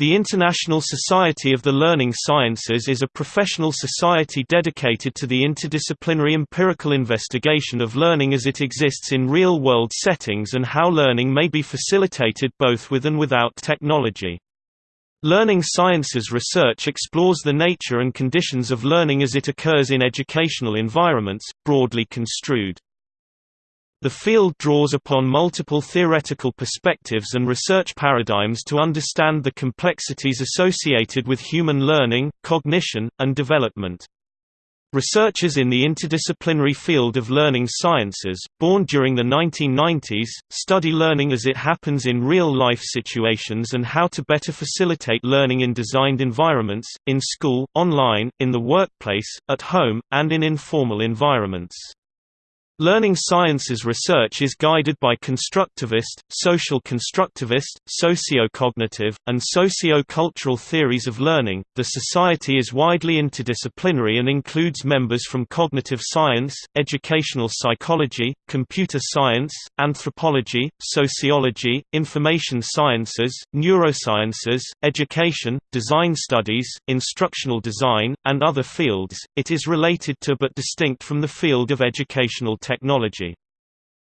The International Society of the Learning Sciences is a professional society dedicated to the interdisciplinary empirical investigation of learning as it exists in real-world settings and how learning may be facilitated both with and without technology. Learning sciences research explores the nature and conditions of learning as it occurs in educational environments, broadly construed. The field draws upon multiple theoretical perspectives and research paradigms to understand the complexities associated with human learning, cognition, and development. Researchers in the interdisciplinary field of learning sciences, born during the 1990s, study learning as it happens in real-life situations and how to better facilitate learning in designed environments, in school, online, in the workplace, at home, and in informal environments. Learning sciences research is guided by constructivist, social constructivist, socio-cognitive, and socio-cultural theories of learning. The society is widely interdisciplinary and includes members from cognitive science, educational psychology, computer science, anthropology, sociology, information sciences, neurosciences, education, design studies, instructional design, and other fields. It is related to but distinct from the field of educational technology.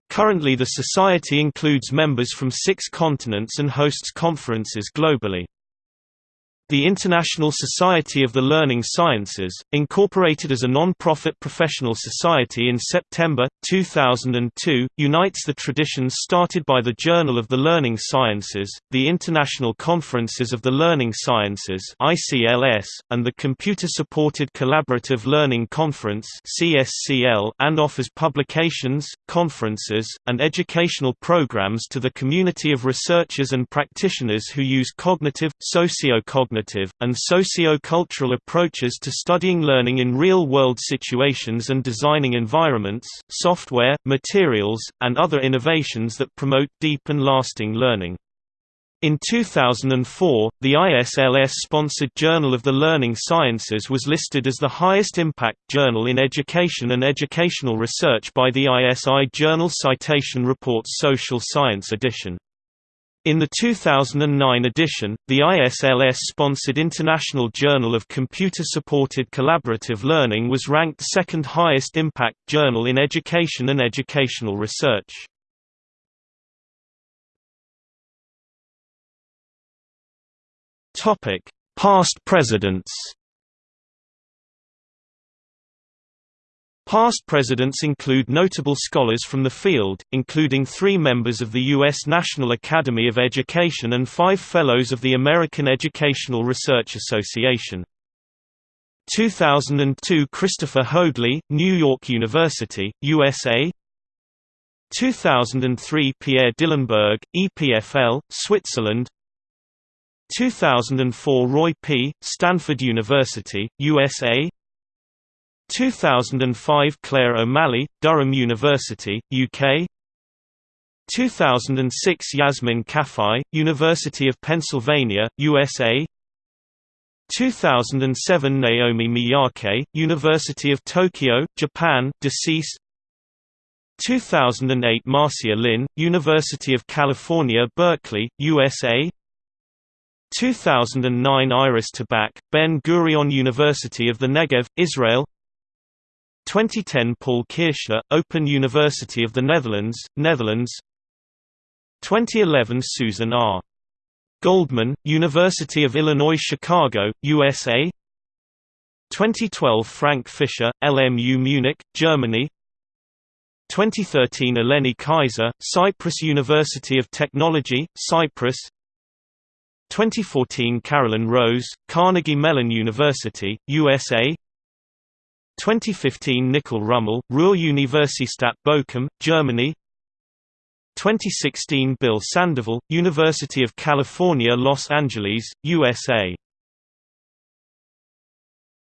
Currently the Society includes members from six continents and hosts conferences globally. The International Society of the Learning Sciences, incorporated as a non-profit professional society in September, 2002, unites the traditions started by the Journal of the Learning Sciences, the International Conferences of the Learning Sciences and the Computer-Supported Collaborative Learning Conference and offers publications, conferences, and educational programs to the community of researchers and practitioners who use cognitive, socio-cognitive cognitive, and socio-cultural approaches to studying learning in real-world situations and designing environments, software, materials, and other innovations that promote deep and lasting learning. In 2004, the ISLS-sponsored Journal of the Learning Sciences was listed as the highest impact journal in education and educational research by the ISI Journal Citation Reports Social Science edition. In the 2009 edition, the ISLS-sponsored International Journal of Computer-Supported Collaborative Learning was ranked second highest impact journal in education and educational research. Past presidents Past presidents include notable scholars from the field, including three members of the U.S. National Academy of Education and five Fellows of the American Educational Research Association. 2002 Christopher Hoadley, New York University, USA 2003 Pierre Dillenbourg, EPFL, Switzerland 2004 Roy Pea., Stanford University, USA 2005 Claire O'Malley, Durham University, UK 2006 Yasmin Kafai, University of Pennsylvania, USA 2007 Naomi Miyake, University of Tokyo, Japan, deceased. 2008 Marcia Linn, University of California Berkeley, USA 2009 Iris Tabak, Ben Gurion University of the Negev, Israel 2010 Paul Kirschner, Open University of the Netherlands, Netherlands. 2011 Susan R. Goldman, University of Illinois Chicago, USA 2012 Frank Fischer, LMU Munich, Germany. 2013 Eleni Kyza, Cyprus University of Technology, Cyprus. 2014 Carolyn Rose, Carnegie Mellon University, USA 2015 Nikol Rummel, Ruhr-Universität Bochum, Germany 2016 Bill Sandoval, University of California Los Angeles, USA